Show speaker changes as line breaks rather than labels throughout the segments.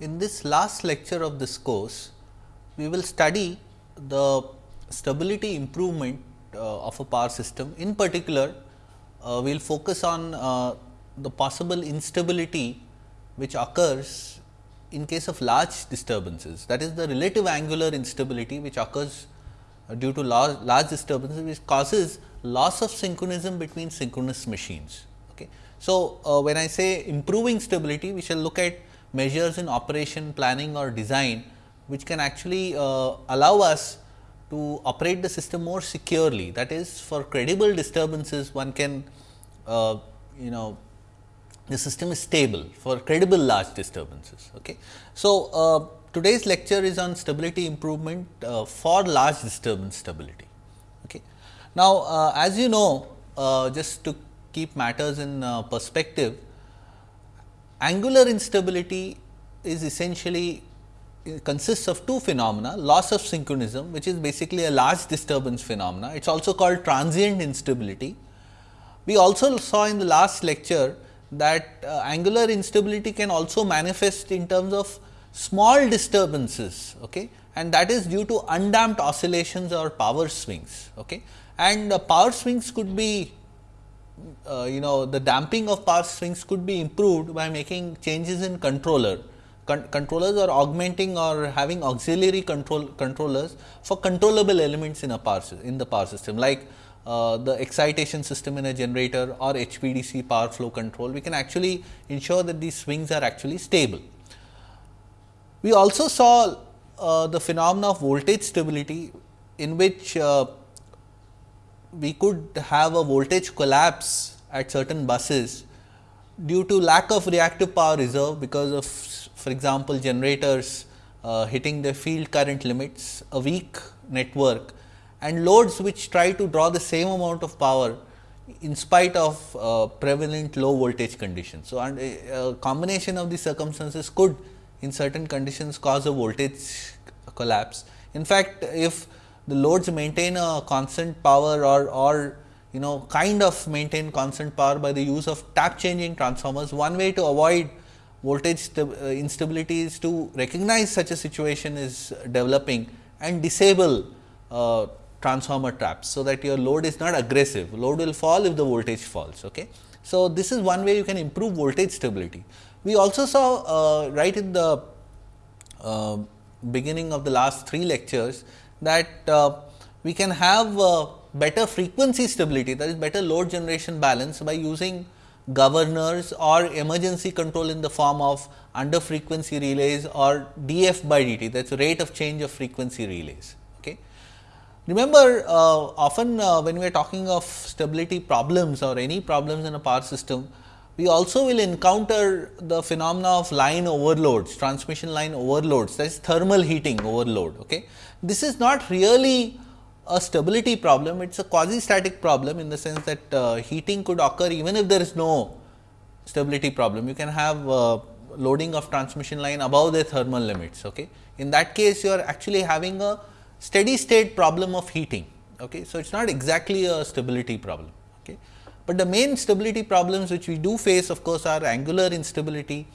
In this last lecture of this course, we will study the stability improvement uh, of a power system. In particular, uh, we will focus on uh, the possible instability which occurs in case of large disturbances. That is the relative angular instability which occurs uh, due to large, large disturbances which causes loss of synchronism between synchronous machines. Okay. So, uh, when I say improving stability, we shall look at measures in operation, planning or design, which can actually uh, allow us to operate the system more securely. That is, for credible disturbances, one can, uh, you know, the system is stable for credible large disturbances. Okay. So, uh, today's lecture is on stability improvement uh, for large disturbance stability. Okay. Now, uh, as you know, uh, just to keep matters in perspective, angular instability is essentially consists of two phenomena loss of synchronism which is basically a large disturbance phenomena it is also called transient instability. We also saw in the last lecture that uh, angular instability can also manifest in terms of small disturbances okay, and that is due to undamped oscillations or power swings. Okay. And uh, power swings could be uh, you know the damping of power swings could be improved by making changes in controller. Con controllers are augmenting or having auxiliary control controllers for controllable elements in a power in the power system like uh, the excitation system in a generator or HVDC power flow control, we can actually ensure that these swings are actually stable. We also saw uh, the phenomena of voltage stability in which uh, we could have a voltage collapse at certain buses due to lack of reactive power reserve because of for example, generators uh, hitting the field current limits, a weak network and loads which try to draw the same amount of power in spite of uh, prevalent low voltage conditions. So, and a, a, combination of these circumstances could in certain conditions cause a voltage collapse. In fact, if the loads maintain a constant power or, or you know kind of maintain constant power by the use of tap changing transformers, one way to avoid voltage uh, instability is to recognize such a situation is developing and disable uh, transformer taps. So, that your load is not aggressive, load will fall if the voltage falls. Okay. So, this is one way you can improve voltage stability. We also saw uh, right in the uh, beginning of the last three lectures that uh, we can have uh, better frequency stability that is better load generation balance by using governors or emergency control in the form of under frequency relays or df by dt that is rate of change of frequency relays. Okay. Remember uh, often uh, when we are talking of stability problems or any problems in a power system, we also will encounter the phenomena of line overloads, transmission line overloads that is thermal heating overload. Okay. This is not really a stability problem, it is a quasi static problem in the sense that uh, heating could occur even if there is no stability problem. You can have uh, loading of transmission line above the thermal limits. Okay. In that case, you are actually having a steady state problem of heating. Okay. So, it is not exactly a stability problem. Okay. But the main stability problems which we do face of course, are angular instability,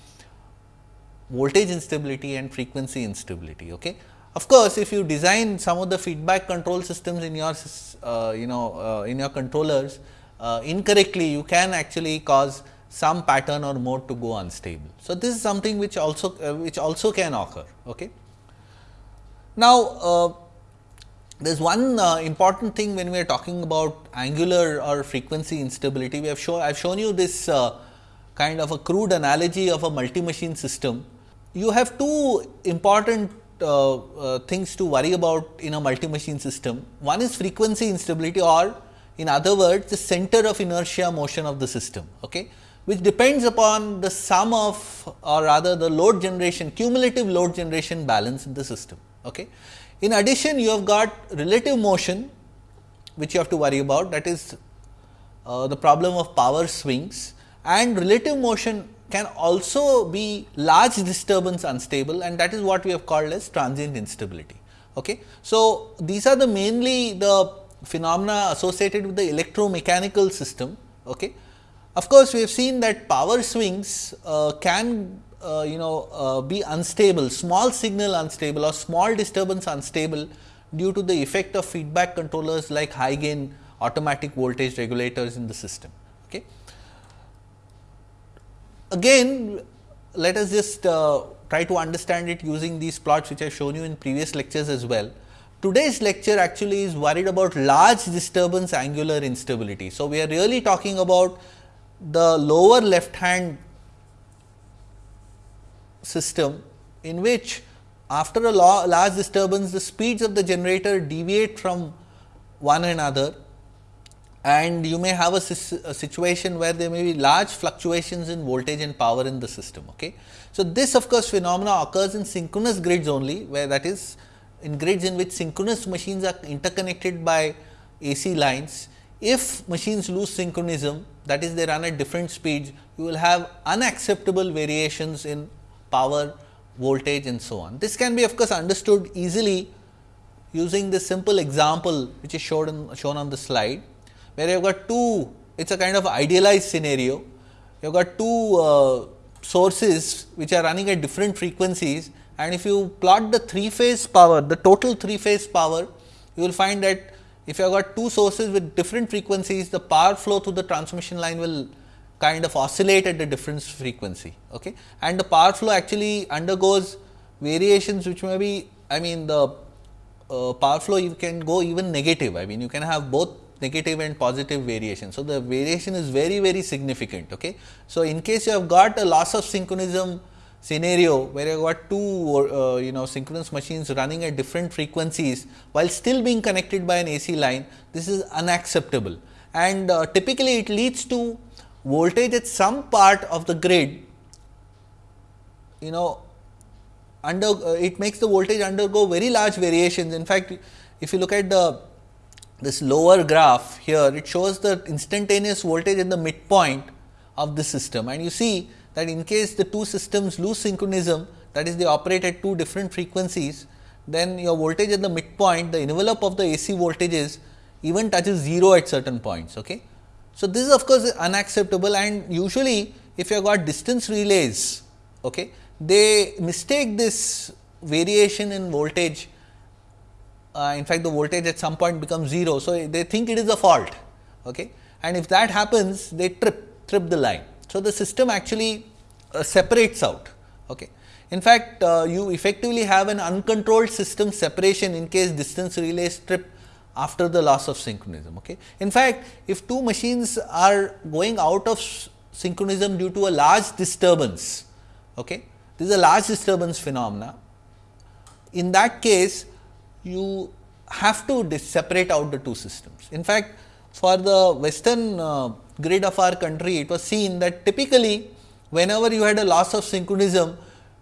voltage instability and frequency instability. Okay. Of course, if you design some of the feedback control systems in your uh, you know uh, in your controllers uh, incorrectly, you can actually cause some pattern or mode to go unstable. So, this is something which also uh, which also can occur. Okay. Now, uh, there is one uh, important thing when we are talking about angular or frequency instability. We have shown I have shown you this uh, kind of a crude analogy of a multi machine system. You have two important uh, uh, things to worry about in a multi machine system. One is frequency instability or in other words the center of inertia motion of the system, okay, which depends upon the sum of or rather the load generation cumulative load generation balance in the system. Okay. In addition, you have got relative motion which you have to worry about that is uh, the problem of power swings and relative motion can also be large disturbance unstable and that is what we have called as transient instability. Okay. So, these are the mainly the phenomena associated with the electromechanical system. Okay. Of course, we have seen that power swings uh, can uh, you know uh, be unstable, small signal unstable or small disturbance unstable due to the effect of feedback controllers like high gain automatic voltage regulators in the system. Okay. Again, let us just uh, try to understand it using these plots which I have shown you in previous lectures as well. Today's lecture actually is worried about large disturbance angular instability. So, we are really talking about the lower left hand system in which after a large disturbance the speeds of the generator deviate from one another and you may have a, a, situation where there may be large fluctuations in voltage and power in the system. Okay. So, this of course, phenomena occurs in synchronous grids only where that is in grids in which synchronous machines are interconnected by AC lines. If machines lose synchronism that is they run at different speeds, you will have unacceptable variations in power, voltage and so on. This can be of course, understood easily using this simple example which is shown, shown on the slide where you have got two, it is a kind of idealized scenario. You have got two uh, sources which are running at different frequencies and if you plot the three phase power, the total three phase power, you will find that if you have got two sources with different frequencies, the power flow through the transmission line will kind of oscillate at a different frequency. Okay? And the power flow actually undergoes variations which may be, I mean the uh, power flow you can go even negative. I mean you can have both negative and positive variation. So, the variation is very very significant. Okay. So, in case you have got a loss of synchronism scenario where you have got two uh, you know synchronous machines running at different frequencies while still being connected by an AC line, this is unacceptable and uh, typically it leads to voltage at some part of the grid you know under uh, it makes the voltage undergo very large variations. In fact, if you look at the this lower graph here, it shows the instantaneous voltage in the midpoint of the system and you see that in case the two systems lose synchronism that is they operate at two different frequencies, then your voltage at the midpoint the envelope of the AC voltages even touches 0 at certain points. Okay. So, this is of course unacceptable and usually if you have got distance relays, okay, they mistake this variation in voltage uh, in fact, the voltage at some point becomes 0. So, they think it is a fault okay. and if that happens they trip trip the line. So, the system actually uh, separates out. Okay. In fact, uh, you effectively have an uncontrolled system separation in case distance relays trip after the loss of synchronism. Okay. In fact, if two machines are going out of synchronism due to a large disturbance, okay, this is a large disturbance phenomena. In that case, you have to separate out the two systems. In fact, for the western uh, grid of our country, it was seen that typically whenever you had a loss of synchronism,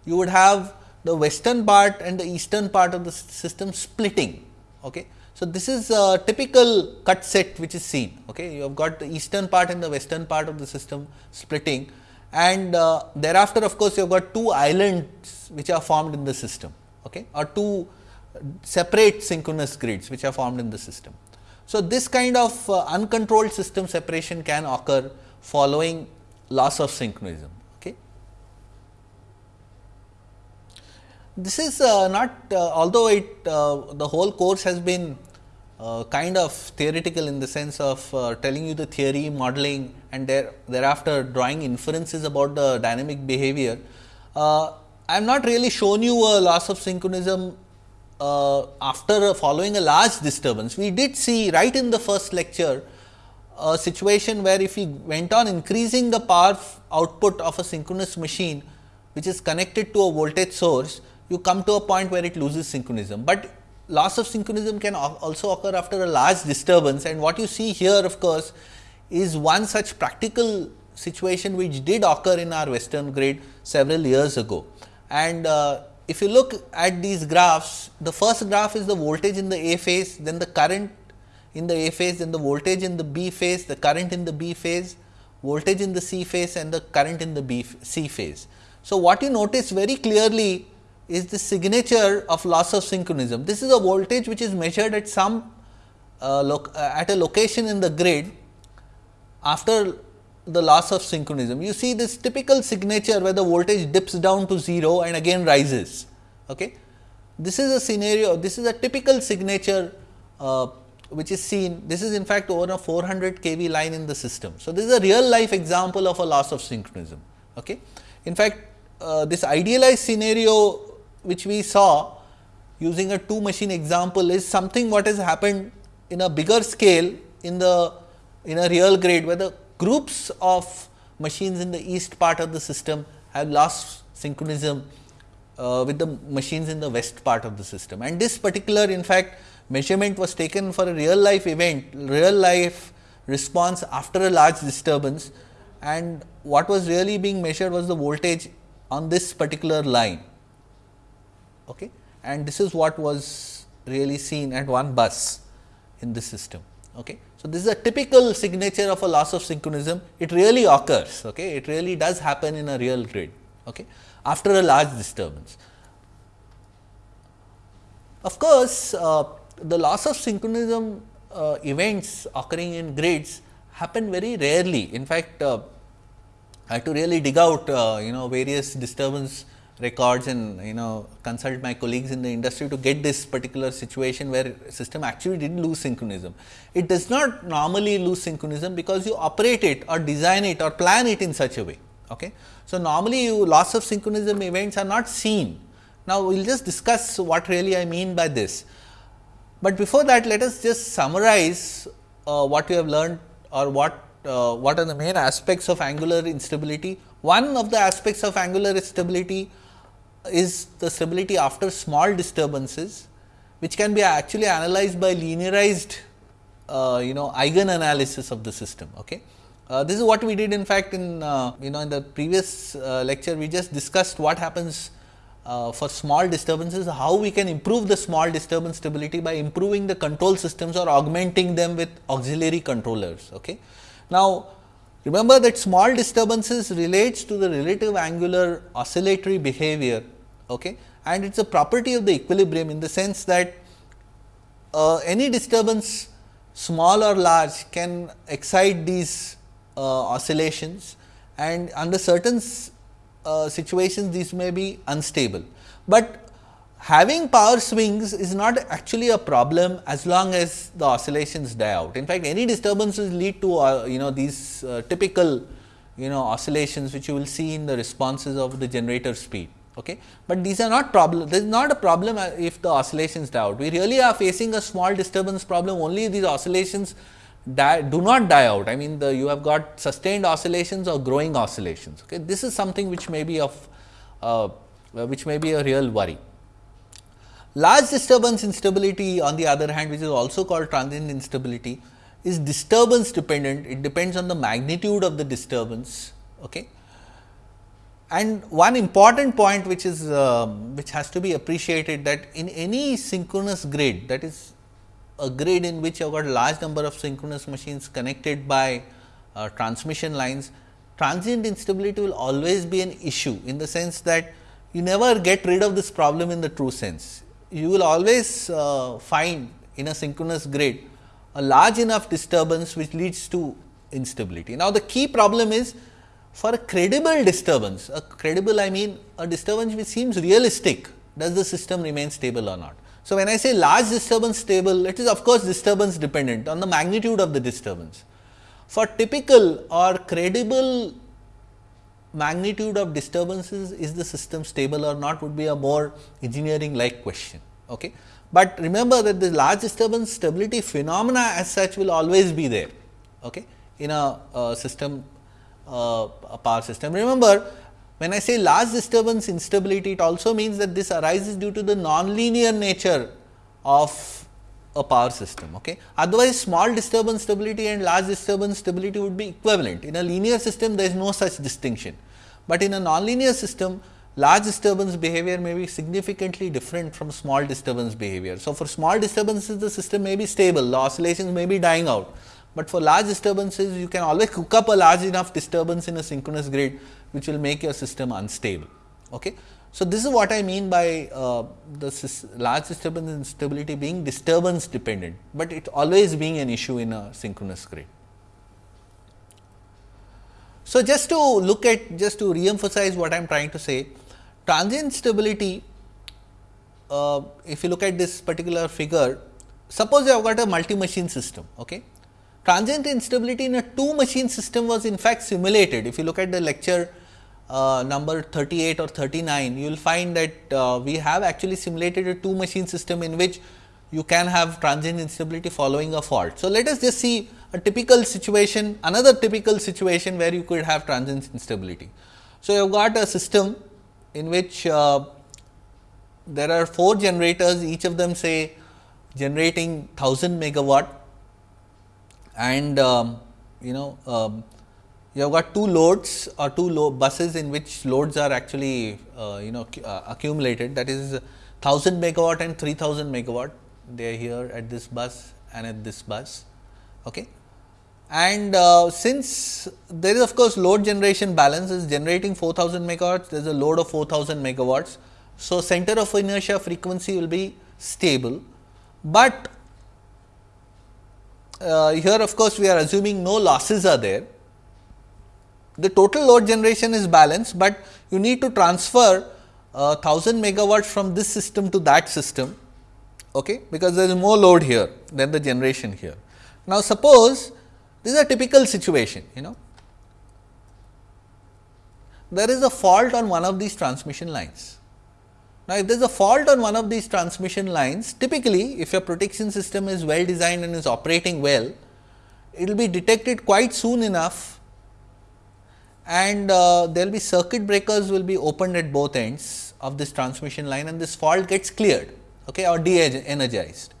you would have the western part and the eastern part of the system splitting. Okay. So, this is a typical cut set which is seen. Okay. You have got the eastern part and the western part of the system splitting and uh, thereafter of course, you have got two islands which are formed in the system okay, or two separate synchronous grids which are formed in the system. So, this kind of uh, uncontrolled system separation can occur following loss of synchronism. Okay. This is uh, not uh, although it uh, the whole course has been uh, kind of theoretical in the sense of telling you the theory modeling and there, thereafter drawing inferences about the dynamic behavior. I am not really shown you a loss of synchronism uh, after following a large disturbance, we did see right in the first lecture a situation where if we went on increasing the power output of a synchronous machine which is connected to a voltage source, you come to a point where it loses synchronism. But loss of synchronism can also occur after a large disturbance and what you see here of course, is one such practical situation which did occur in our western grid several years ago. And uh, if you look at these graphs, the first graph is the voltage in the A phase, then the current in the A phase, then the voltage in the B phase, the current in the B phase, voltage in the C phase and the current in the B C phase. So, what you notice very clearly is the signature of loss of synchronism. This is a voltage which is measured at some uh, at a location in the grid after the loss of synchronism. You see this typical signature where the voltage dips down to 0 and again rises. Okay. This is a scenario, this is a typical signature uh, which is seen, this is in fact over a 400 kV line in the system. So, this is a real life example of a loss of synchronism. Okay. In fact, uh, this idealized scenario which we saw using a two machine example is something what has happened in a bigger scale in the in a real grid where the groups of machines in the east part of the system have lost synchronism uh, with the machines in the west part of the system. And this particular in fact, measurement was taken for a real life event, real life response after a large disturbance and what was really being measured was the voltage on this particular line. Okay. And this is what was really seen at one bus in this system. Okay. So, this is a typical signature of a loss of synchronism, it really occurs, okay. it really does happen in a real grid okay, after a large disturbance. Of course, uh, the loss of synchronism uh, events occurring in grids happen very rarely. In fact, uh, I had to really dig out uh, you know various disturbance records and you know consult my colleagues in the industry to get this particular situation where system actually did lose synchronism. It does not normally lose synchronism because you operate it or design it or plan it in such a way. Okay. So, normally you loss of synchronism events are not seen. Now, we will just discuss what really I mean by this. But before that let us just summarize uh, what we have learned or what uh, what are the main aspects of angular instability. One of the aspects of angular instability is the stability after small disturbances, which can be actually analyzed by linearized uh, you know eigen analysis of the system. Okay. Uh, this is what we did in fact in uh, you know in the previous uh, lecture we just discussed what happens uh, for small disturbances how we can improve the small disturbance stability by improving the control systems or augmenting them with auxiliary controllers. Okay. Now, remember that small disturbances relates to the relative angular oscillatory behavior okay, and it is a property of the equilibrium in the sense that uh, any disturbance small or large can excite these uh, oscillations and under certain uh, situations these may be unstable. But having power swings is not actually a problem as long as the oscillations die out. In fact, any disturbances lead to uh, you know these uh, typical you know oscillations which you will see in the responses of the generator speed. Okay. But these are not problem, this is not a problem uh, if the oscillations die out. We really are facing a small disturbance problem only if these oscillations die, do not die out. I mean the you have got sustained oscillations or growing oscillations. Okay. This is something which may be of uh, which may be a real worry. Large disturbance instability on the other hand which is also called transient instability is disturbance dependent. It depends on the magnitude of the disturbance. Okay. And one important point which is uh, which has to be appreciated that in any synchronous grid that is a grid in which you have got a large number of synchronous machines connected by uh, transmission lines, transient instability will always be an issue in the sense that you never get rid of this problem in the true sense. You will always uh, find in a synchronous grid a large enough disturbance which leads to instability. Now, the key problem is for a credible disturbance, a credible I mean a disturbance which seems realistic, does the system remain stable or not. So, when I say large disturbance stable, it is of course disturbance dependent on the magnitude of the disturbance. For typical or credible magnitude of disturbances, is the system stable or not would be a more engineering like question. Okay. But remember that the large disturbance stability phenomena as such will always be there okay, in a, a system, uh, a power system. Remember when I say large disturbance instability, it also means that this arises due to the nonlinear nature of a power system. Okay. Otherwise, small disturbance stability and large disturbance stability would be equivalent. In a linear system, there is no such distinction, but in a nonlinear system, large disturbance behavior may be significantly different from small disturbance behavior. So, for small disturbances, the system may be stable, the oscillations may be dying out, but for large disturbances, you can always cook up a large enough disturbance in a synchronous grid which will make your system unstable. Okay. So, this is what I mean by uh, the large disturbance instability being disturbance dependent, but it always being an issue in a synchronous grid. So, just to look at just to re-emphasize what I am trying to say transient stability uh, if you look at this particular figure suppose you have got a multi machine system. Okay. Transient instability in a two machine system was in fact simulated if you look at the lecture uh, number 38 or 39 you will find that uh, we have actually simulated a two machine system in which you can have transient instability following a fault. So, let us just see a typical situation another typical situation where you could have transient instability. So, you have got a system in which uh, there are 4 generators each of them say generating 1000 megawatt and um, you know um, you have got two loads or two lo buses in which loads are actually uh, you know uh, accumulated that is 1000 megawatt and 3000 megawatt they are here at this bus and at this bus. Okay. And uh, since there is of course, load generation balance is generating 4000 megawatts, there is a load of 4000 megawatts. So, center of inertia frequency will be stable, but here of course, we are assuming no losses are there. The total load generation is balanced, but you need to transfer uh, 1000 megawatts from this system to that system okay, because there is more load here than the generation here. Now, suppose this is a typical situation you know there is a fault on one of these transmission lines. Now, if there is a fault on one of these transmission lines typically if your protection system is well designed and is operating well it will be detected quite soon enough and uh, there will be circuit breakers will be opened at both ends of this transmission line and this fault gets cleared okay, or de-energized.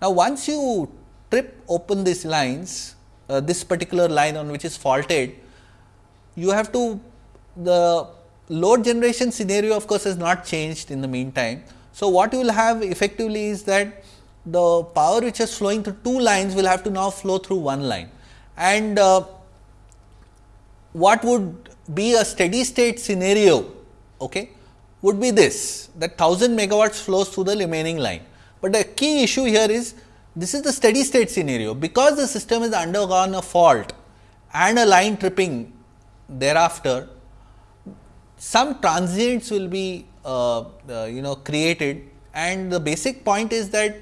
Now, once you trip open these lines, uh, this particular line on which is faulted, you have to the load generation scenario of course, has not changed in the meantime. So, what you will have effectively is that the power which is flowing through two lines will have to now flow through one line and uh, what would be a steady state scenario okay, would be this that 1000 megawatts flows through the remaining line. But the key issue here is this is the steady state scenario because the system has undergone a fault and a line tripping thereafter some transients will be uh, uh, you know created and the basic point is that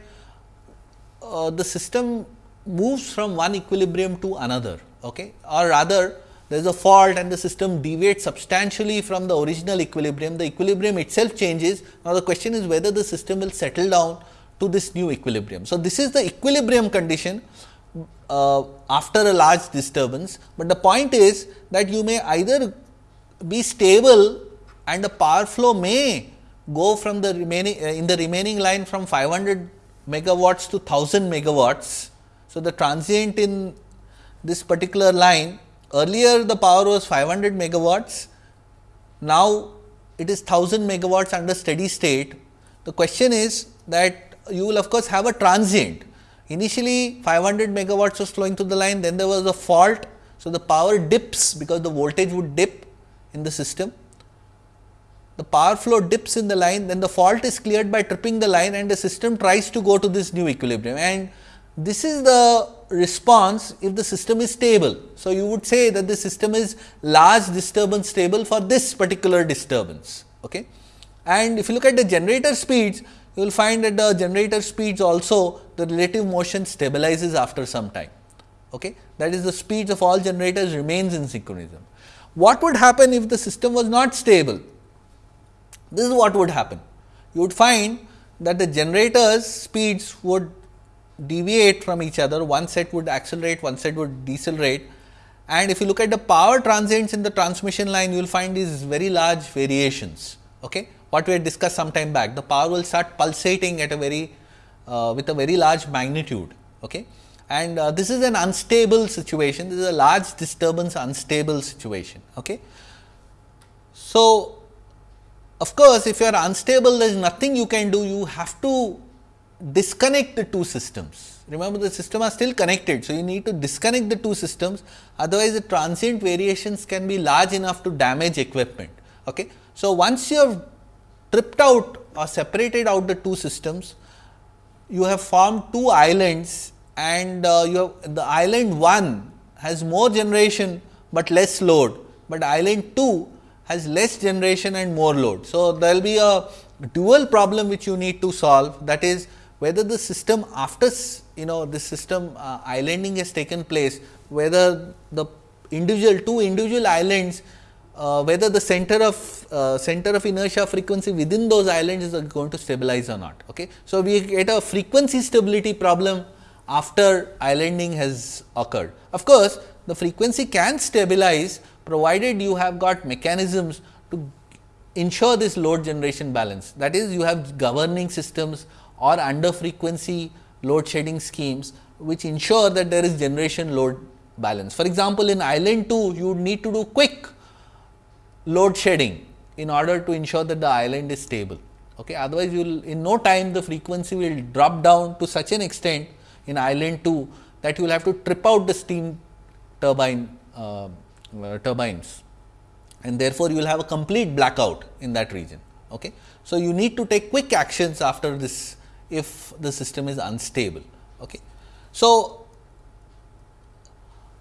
uh, the system moves from one equilibrium to another okay or rather there is a fault and the system deviates substantially from the original equilibrium, the equilibrium itself changes. Now, the question is whether the system will settle down to this new equilibrium. So, this is the equilibrium condition uh, after a large disturbance, but the point is that you may either be stable and the power flow may go from the remaining uh, in the remaining line from 500 megawatts to 1000 megawatts. So, the transient in this particular line Earlier the power was 500 megawatts, now it is 1000 megawatts under steady state. The question is that you will of course have a transient. Initially 500 megawatts was flowing through the line, then there was a fault. So, the power dips because the voltage would dip in the system. The power flow dips in the line, then the fault is cleared by tripping the line and the system tries to go to this new equilibrium. And this is the response if the system is stable. So, you would say that the system is large disturbance stable for this particular disturbance. Okay. And if you look at the generator speeds, you will find that the generator speeds also the relative motion stabilizes after some time. Okay. That is the speeds of all generators remains in synchronism. What would happen if the system was not stable? This is what would happen. You would find that the generators speeds would deviate from each other, one set would accelerate, one set would decelerate. And if you look at the power transients in the transmission line, you will find these very large variations. Okay? What we had discussed some time back, the power will start pulsating at a very uh, with a very large magnitude. Okay? And uh, this is an unstable situation, this is a large disturbance unstable situation. Okay? So, of course, if you are unstable, there is nothing you can do, you have to disconnect the two systems. Remember the system are still connected. So, you need to disconnect the two systems otherwise the transient variations can be large enough to damage equipment. Okay. So, once you have tripped out or separated out the two systems, you have formed two islands and uh, you have the island 1 has more generation but less load, but island 2 has less generation and more load. So, there will be a dual problem which you need to solve that is whether the system after you know this system uh, islanding has taken place, whether the individual two individual islands uh, whether the center of uh, center of inertia frequency within those islands is going to stabilize or not. Okay. So, we get a frequency stability problem after islanding has occurred. Of course, the frequency can stabilize provided you have got mechanisms to ensure this load generation balance. That is you have governing systems or under frequency load shedding schemes, which ensure that there is generation load balance. For example, in island 2 you need to do quick load shedding in order to ensure that the island is stable. Okay. Otherwise, you will in no time the frequency will drop down to such an extent in island 2 that you will have to trip out the steam turbine uh, uh, turbines and therefore, you will have a complete blackout in that region. Okay. So, you need to take quick actions after this if the system is unstable. Okay. So,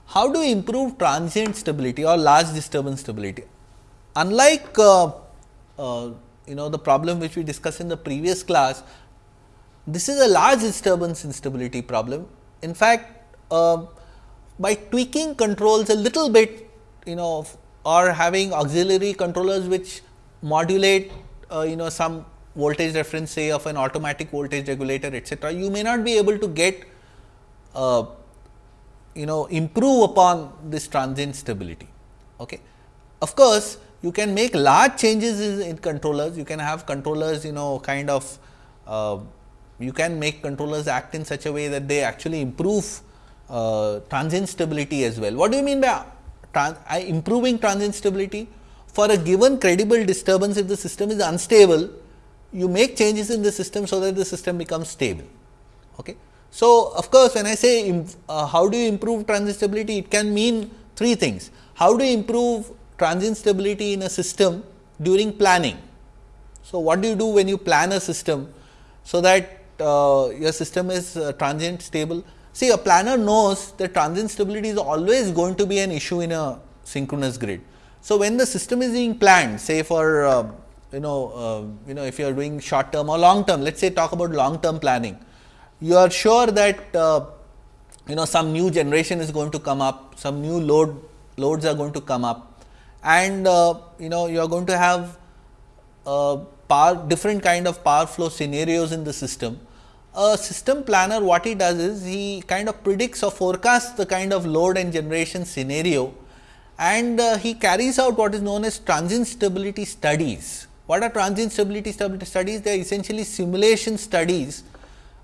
how do we improve transient stability or large disturbance stability? Unlike uh, uh, you know the problem which we discussed in the previous class, this is a large disturbance instability problem. In fact, uh, by tweaking controls a little bit you know or having auxiliary controllers which modulate uh, you know some voltage reference say of an automatic voltage regulator etcetera, you may not be able to get uh, you know improve upon this transient stability. Okay. Of course, you can make large changes in controllers, you can have controllers you know kind of uh, you can make controllers act in such a way that they actually improve uh, transient stability as well. What do you mean by trans improving transient stability? For a given credible disturbance if the system is unstable, you make changes in the system so that the system becomes stable. Okay. So, of course, when I say uh, how do you improve transient stability, it can mean three things. How do you improve transient stability in a system during planning. So, what do you do when you plan a system, so that uh, your system is uh, transient stable? See a planner knows that transient stability is always going to be an issue in a synchronous grid. So, when the system is being planned say for uh, you know uh, you know if you are doing short term or long term let us say talk about long term planning, you are sure that uh, you know some new generation is going to come up, some new load loads are going to come up and uh, you know you are going to have uh, power different kind of power flow scenarios in the system. A system planner what he does is he kind of predicts or forecasts the kind of load and generation scenario and uh, he carries out what is known as transient stability studies. What are transient stability studies? They are essentially simulation studies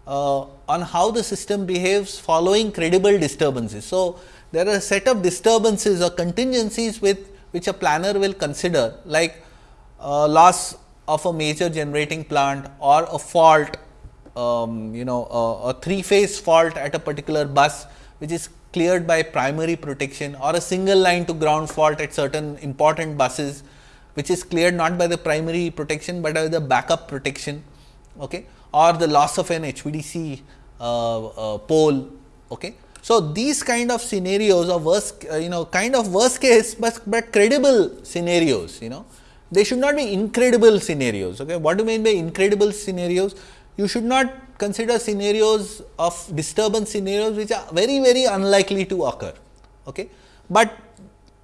uh, on how the system behaves following credible disturbances. So, there are a set of disturbances or contingencies with which a planner will consider like uh, loss of a major generating plant or a fault um, you know a, a three phase fault at a particular bus which is cleared by primary protection or a single line to ground fault at certain important buses which is cleared not by the primary protection, but by the backup protection okay, or the loss of an HVDC uh, uh, pole. Okay. So, these kind of scenarios or worst uh, you know kind of worst case, but, but credible scenarios you know they should not be incredible scenarios. Okay. What do you mean by incredible scenarios? You should not consider scenarios of disturbance scenarios which are very very unlikely to occur. Okay. But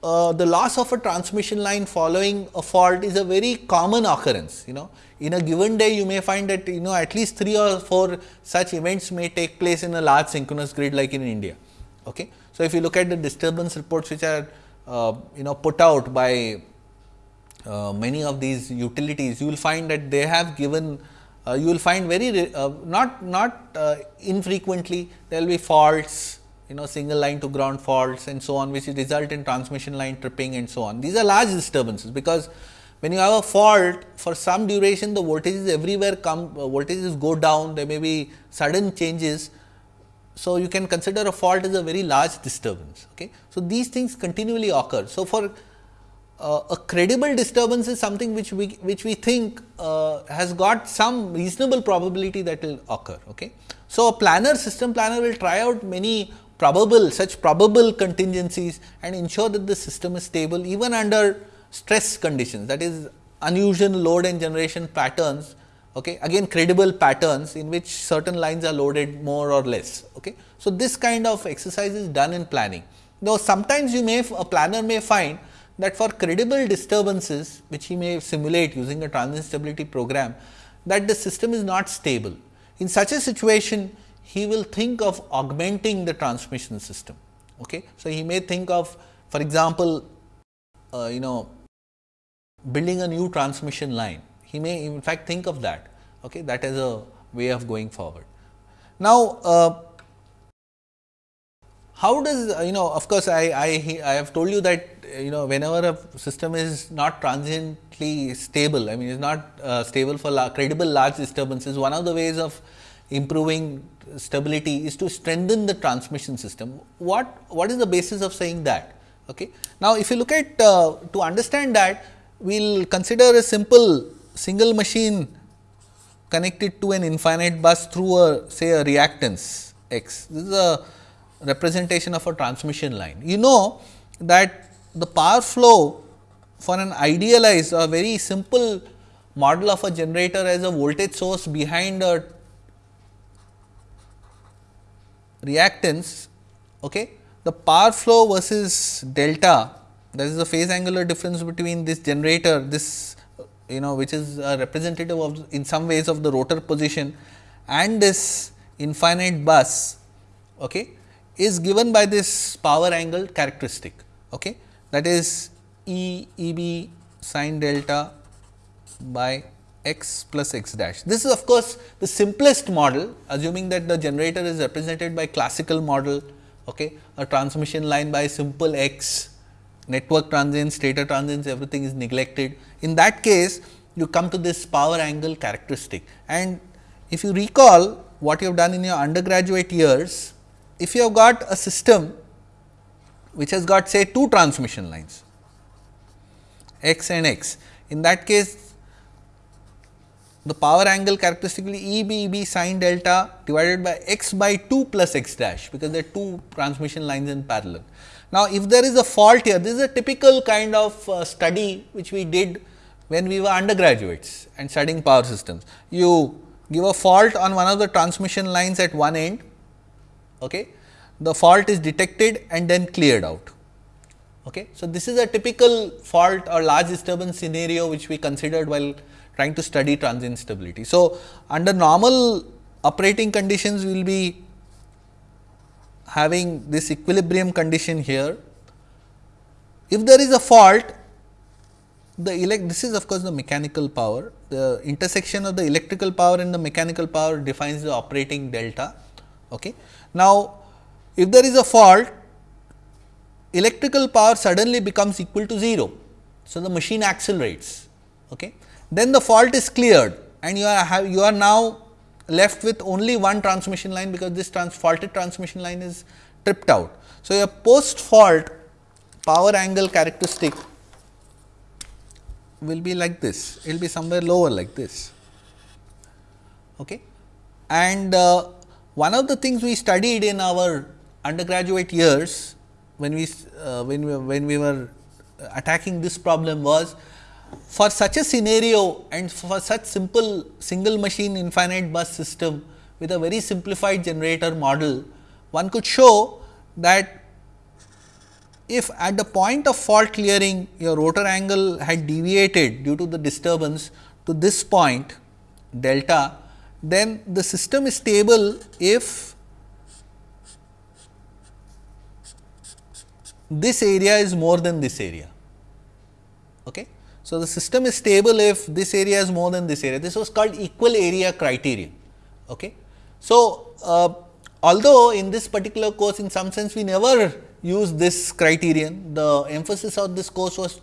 uh, the loss of a transmission line following a fault is a very common occurrence you know in a given day you may find that you know at least 3 or 4 such events may take place in a large synchronous grid like in India. Okay. So, if you look at the disturbance reports which are uh, you know put out by uh, many of these utilities, you will find that they have given uh, you will find very uh, not not uh, infrequently there will be faults you know single line to ground faults and so on which result in transmission line tripping and so on. These are large disturbances because when you have a fault for some duration the voltages everywhere come uh, voltages go down there may be sudden changes. So, you can consider a fault as a very large disturbance. Okay. So, these things continually occur. So, for uh, a credible disturbance is something which we which we think uh, has got some reasonable probability that will occur. Okay. So, a planner system planner will try out many probable such probable contingencies and ensure that the system is stable even under stress conditions that is unusual load and generation patterns okay again credible patterns in which certain lines are loaded more or less okay so this kind of exercise is done in planning now sometimes you may a planner may find that for credible disturbances which he may simulate using a transient stability program that the system is not stable in such a situation he will think of augmenting the transmission system. Okay. So, he may think of for example, uh, you know building a new transmission line, he may in fact think of that okay, that as a way of going forward. Now, uh, how does uh, you know of course, I, I, I have told you that you know whenever a system is not transiently stable, I mean is not uh, stable for la credible large disturbances, one of the ways of improving stability is to strengthen the transmission system. What, what is the basis of saying that? Okay. Now, if you look at uh, to understand that, we will consider a simple single machine connected to an infinite bus through a say a reactance x. This is a representation of a transmission line. You know that the power flow for an idealized or very simple model of a generator as a voltage source behind a reactance, okay, the power flow versus delta that is the phase angular difference between this generator this you know which is a representative of in some ways of the rotor position and this infinite bus okay, is given by this power angle characteristic okay, that is E E b sin delta by x plus x dash. This is of course, the simplest model assuming that the generator is represented by classical model, okay, a transmission line by simple x, network transients, stator transients everything is neglected. In that case, you come to this power angle characteristic and if you recall what you have done in your undergraduate years, if you have got a system which has got say two transmission lines x and x. In that case, the power angle characteristically E b b sin delta divided by x by 2 plus x dash because there are two transmission lines in parallel. Now, if there is a fault here, this is a typical kind of uh, study which we did when we were undergraduates and studying power systems. You give a fault on one of the transmission lines at one end, okay. The fault is detected and then cleared out. Okay. So, this is a typical fault or large disturbance scenario which we considered while trying to study transient stability. So, under normal operating conditions we will be having this equilibrium condition here. If there is a fault, the elect this is of course, the mechanical power, the intersection of the electrical power and the mechanical power defines the operating delta. Okay. Now, if there is a fault, electrical power suddenly becomes equal to 0. So, the machine accelerates. Okay then the fault is cleared and you are have, you are now left with only one transmission line because this trans faulted transmission line is tripped out. So, your post fault power angle characteristic will be like this, it will be somewhere lower like this. Okay. And uh, one of the things we studied in our undergraduate years when we uh, when we when we were attacking this problem was for such a scenario and for such simple single machine infinite bus system with a very simplified generator model, one could show that if at the point of fault clearing your rotor angle had deviated due to the disturbance to this point delta, then the system is stable if this area is more than this area. Okay. So, the system is stable if this area is more than this area. This was called equal area criterion. Okay. So, uh, although in this particular course in some sense we never use this criterion, the emphasis of this course was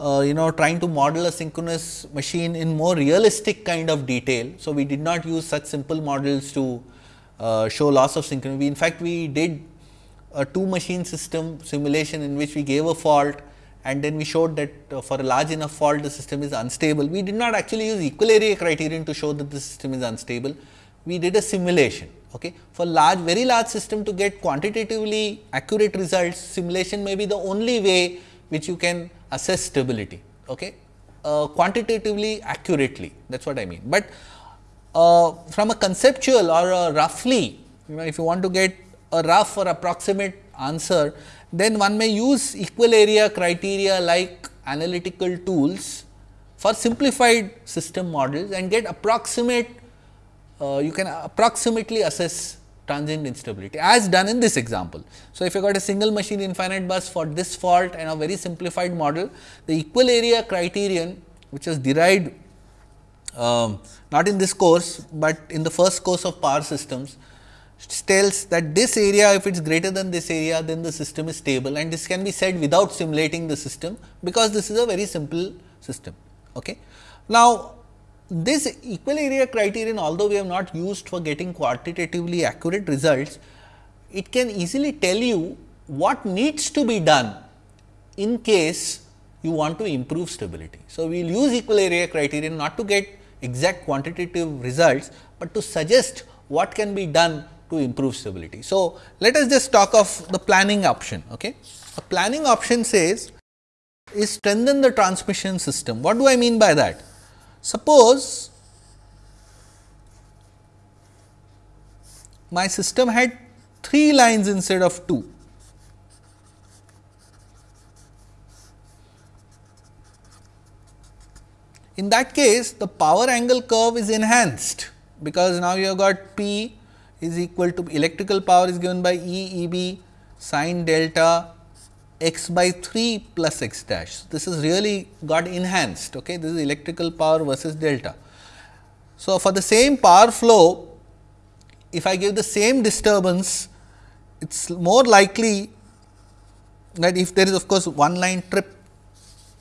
uh, you know trying to model a synchronous machine in more realistic kind of detail. So, we did not use such simple models to uh, show loss of synchronous. in fact, we did a two machine system simulation in which we gave a fault and then we showed that uh, for a large enough fault the system is unstable. We did not actually use equal area criterion to show that the system is unstable. We did a simulation Okay. For large very large system to get quantitatively accurate results simulation may be the only way which you can assess stability okay, uh, quantitatively accurately that is what I mean. But uh, from a conceptual or a roughly you know if you want to get a rough or approximate answer then one may use equal area criteria like analytical tools for simplified system models and get approximate uh, you can approximately assess transient instability as done in this example. So, if you got a single machine infinite bus for this fault and a very simplified model, the equal area criterion which was derived um, not in this course, but in the first course of power systems tells that this area if it is greater than this area then the system is stable and this can be said without simulating the system because this is a very simple system. Okay. Now, this equal area criterion although we have not used for getting quantitatively accurate results, it can easily tell you what needs to be done in case you want to improve stability. So, we will use equal area criterion not to get exact quantitative results, but to suggest what can be done to improve stability. So, let us just talk of the planning option. Okay. A planning option says is strengthen the transmission system. What do I mean by that? Suppose my system had 3 lines instead of 2. In that case, the power angle curve is enhanced, because now you have got P is equal to electrical power is given by E E B sine delta x by 3 plus x dash. This is really got enhanced. Okay. This is electrical power versus delta. So, for the same power flow, if I give the same disturbance, it is more likely that if there is of course, one line trip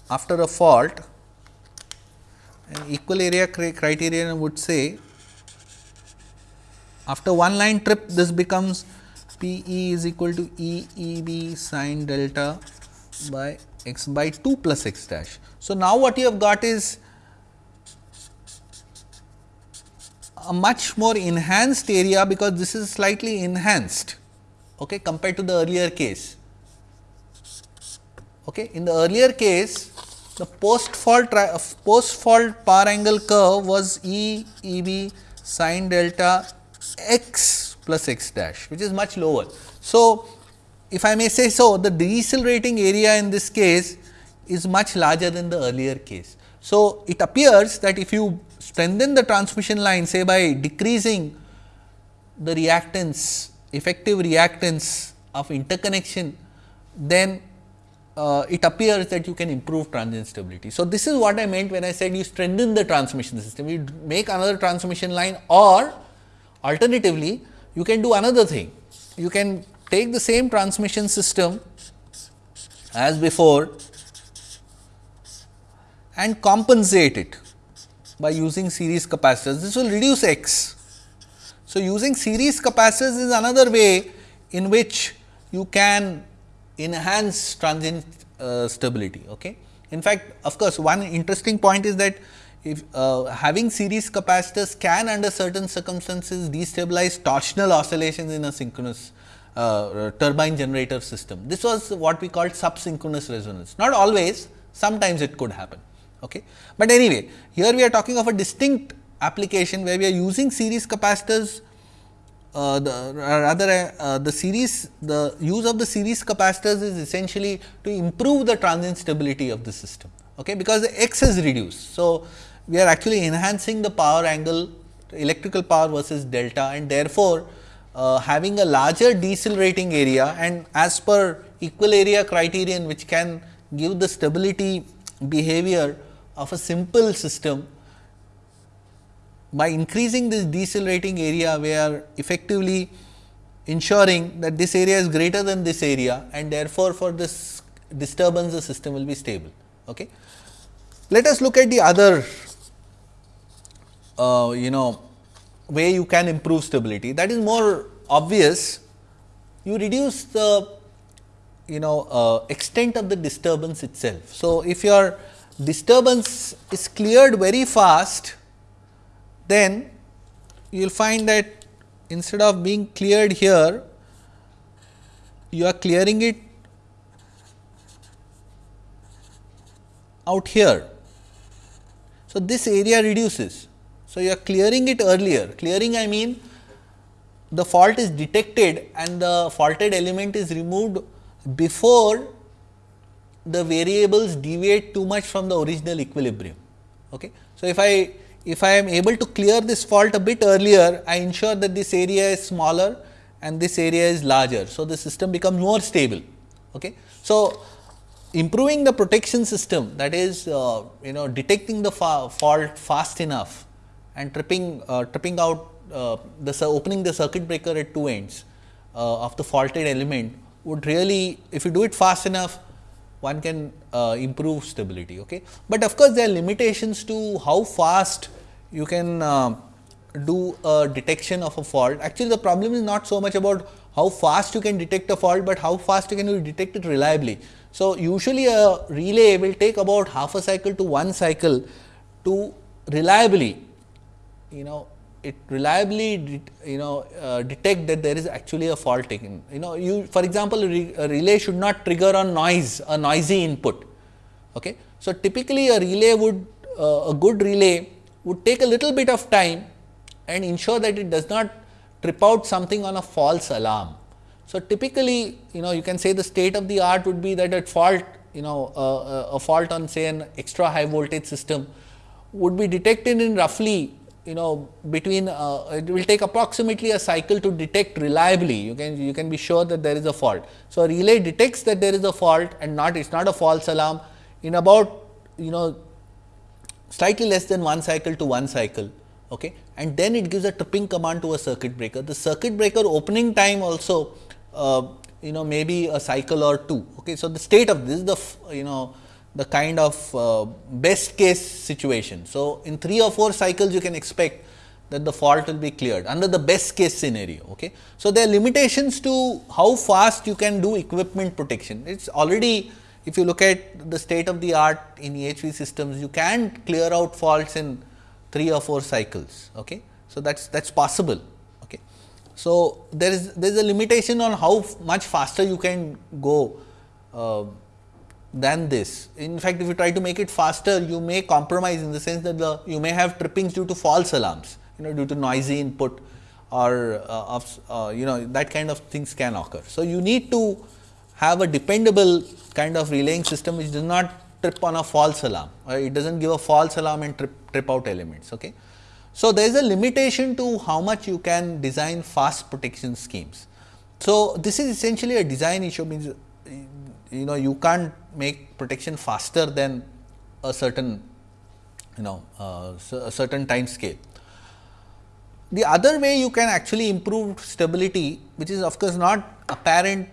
after a fault, an equal area criterion would say after one line trip this becomes P e is equal to E E b sine delta by x by 2 plus x dash. So, now what you have got is a much more enhanced area because this is slightly enhanced okay, compared to the earlier case. Okay. In the earlier case the post fault uh, post fault power angle curve was E E b sine delta x plus x dash which is much lower. So, if I may say so the decelerating area in this case is much larger than the earlier case. So, it appears that if you strengthen the transmission line say by decreasing the reactance effective reactance of interconnection then uh, it appears that you can improve transient stability. So, this is what I meant when I said you strengthen the transmission system, you make another transmission line or alternatively you can do another thing. You can take the same transmission system as before and compensate it by using series capacitors. This will reduce x. So, using series capacitors is another way in which you can enhance transient uh, stability. Okay. In fact, of course, one interesting point is that if uh, having series capacitors can under certain circumstances destabilize torsional oscillations in a synchronous uh, turbine generator system. This was what we called subsynchronous resonance, not always, sometimes it could happen. Okay. But anyway, here we are talking of a distinct application where we are using series capacitors uh, the rather uh, the series the use of the series capacitors is essentially to improve the transient stability of the system okay, because the x is reduced. So, we are actually enhancing the power angle electrical power versus delta and therefore, uh, having a larger decelerating area and as per equal area criterion which can give the stability behavior of a simple system by increasing this decelerating area we are effectively ensuring that this area is greater than this area and therefore, for this disturbance the system will be stable. Okay. Let us look at the other uh, you know way you can improve stability that is more obvious you reduce the you know uh, extent of the disturbance itself. So, if your disturbance is cleared very fast then you will find that instead of being cleared here, you are clearing it out here. So, this area reduces. So, you are clearing it earlier. Clearing I mean the fault is detected and the faulted element is removed before the variables deviate too much from the original equilibrium. Okay. So, if I if I am able to clear this fault a bit earlier, I ensure that this area is smaller and this area is larger. So, the system becomes more stable. Okay. So, improving the protection system that is uh, you know detecting the fa fault fast enough and tripping uh, tripping out uh, the opening the circuit breaker at two ends uh, of the faulted element would really if you do it fast enough one can uh, improve stability. Okay. But of course, there are limitations to how fast you can uh, do a detection of a fault. Actually, the problem is not so much about how fast you can detect a fault, but how fast you can detect it reliably. So, usually a relay will take about half a cycle to one cycle to reliably you know it reliably you know uh, detect that there is actually a fault taken. You know you for example, a, re a, relay should not trigger on noise a noisy input. Okay. So, typically a relay would uh, a good relay would take a little bit of time and ensure that it does not trip out something on a false alarm. So, typically you know you can say the state of the art would be that at fault you know uh, a fault on say an extra high voltage system would be detected in roughly you know between uh, it will take approximately a cycle to detect reliably you can you can be sure that there is a fault. So, a relay detects that there is a fault and not it is not a false alarm in about you know slightly less than one cycle to one cycle okay and then it gives a tripping command to a circuit breaker. The circuit breaker opening time also uh, you know maybe a cycle or two. Okay. So, the state of this is the you know the kind of uh, best case situation. So, in 3 or 4 cycles you can expect that the fault will be cleared under the best case scenario. Okay. So, there are limitations to how fast you can do equipment protection. It is already if you look at the state of the art in EHV systems, you can clear out faults in 3 or 4 cycles. Okay. So, that is that is possible. Okay. So, there is there is a limitation on how much faster you can go uh, than this. In fact, if you try to make it faster, you may compromise in the sense that the you may have trippings due to false alarms, you know, due to noisy input or uh, of uh, you know that kind of things can occur. So, you need to have a dependable kind of relaying system which does not trip on a false alarm or it does not give a false alarm and trip, trip out elements. Okay. So, there is a limitation to how much you can design fast protection schemes. So, this is essentially a design issue means you know you can't make protection faster than a certain you know uh, a certain time scale. The other way you can actually improve stability which is of course not apparent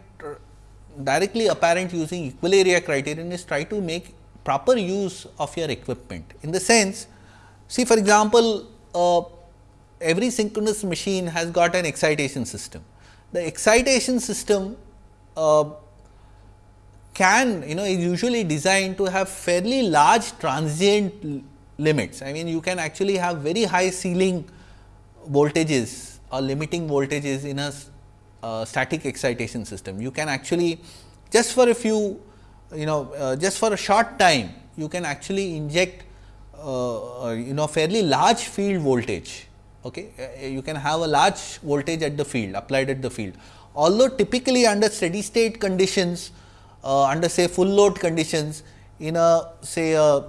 directly apparent using equal area criterion is try to make proper use of your equipment. In the sense see for example, uh, every synchronous machine has got an excitation system. The excitation system uh, can you know is usually designed to have fairly large transient limits. I mean you can actually have very high ceiling voltages or limiting voltages in a uh, static excitation system. You can actually just for a few you know uh, just for a short time you can actually inject uh, uh you know fairly large field voltage. Okay. Uh, you can have a large voltage at the field applied at the field. Although typically under steady state conditions uh, under say full load conditions in a say a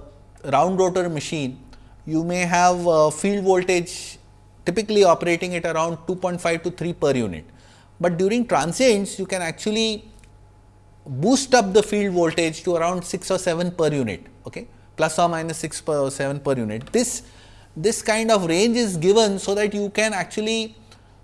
round rotor machine, you may have field voltage typically operating at around 2.5 to 3 per unit. But during transients you can actually boost up the field voltage to around 6 or 7 per unit okay, plus or minus 6 per 7 per unit. This, this kind of range is given so that you can actually